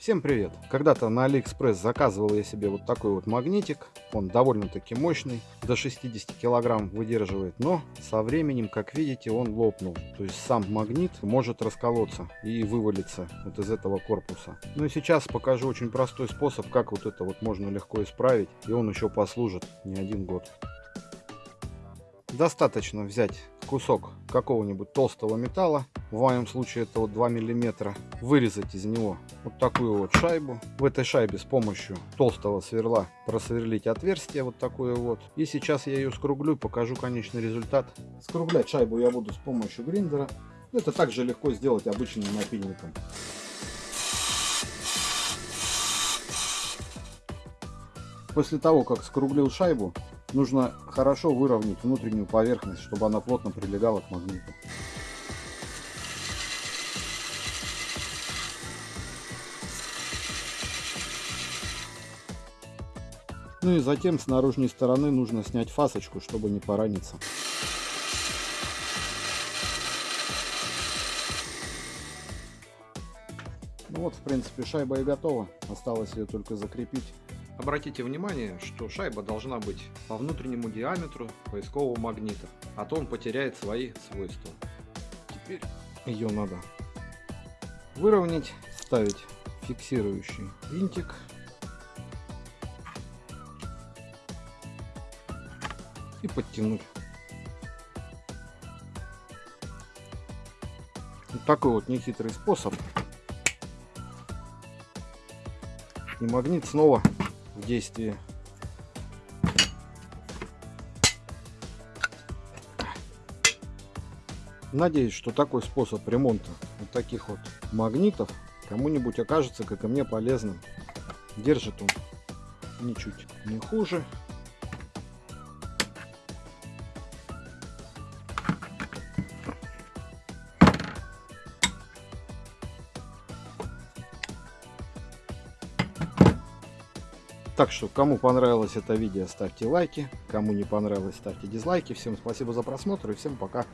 Всем привет! Когда-то на Алиэкспресс заказывал я себе вот такой вот магнитик. Он довольно-таки мощный, до 60 килограмм выдерживает, но со временем, как видите, он лопнул. То есть сам магнит может расколоться и вывалиться вот из этого корпуса. Ну и сейчас покажу очень простой способ, как вот это вот можно легко исправить, и он еще послужит не один год. Достаточно взять кусок какого-нибудь толстого металла, в моем случае это вот 2 миллиметра, вырезать из него вот такую вот шайбу. В этой шайбе с помощью толстого сверла просверлить отверстие вот такое вот. И сейчас я ее скруглю, покажу конечный результат. Скруглять шайбу я буду с помощью гриндера. Это также легко сделать обычным напильником. После того, как скруглил шайбу, нужно хорошо выровнять внутреннюю поверхность, чтобы она плотно прилегала к магниту. Ну и затем с наружной стороны нужно снять фасочку, чтобы не пораниться. Ну вот, в принципе, шайба и готова. Осталось ее только закрепить. Обратите внимание, что шайба должна быть по внутреннему диаметру поискового магнита, а то он потеряет свои свойства. Теперь ее надо выровнять, ставить фиксирующий винтик. И подтянуть. Вот такой вот нехитрый способ. И магнит снова в действии. Надеюсь, что такой способ ремонта вот таких вот магнитов кому-нибудь окажется, как и мне, полезным. Держит он ничуть не хуже. Так что, кому понравилось это видео, ставьте лайки. Кому не понравилось, ставьте дизлайки. Всем спасибо за просмотр и всем пока.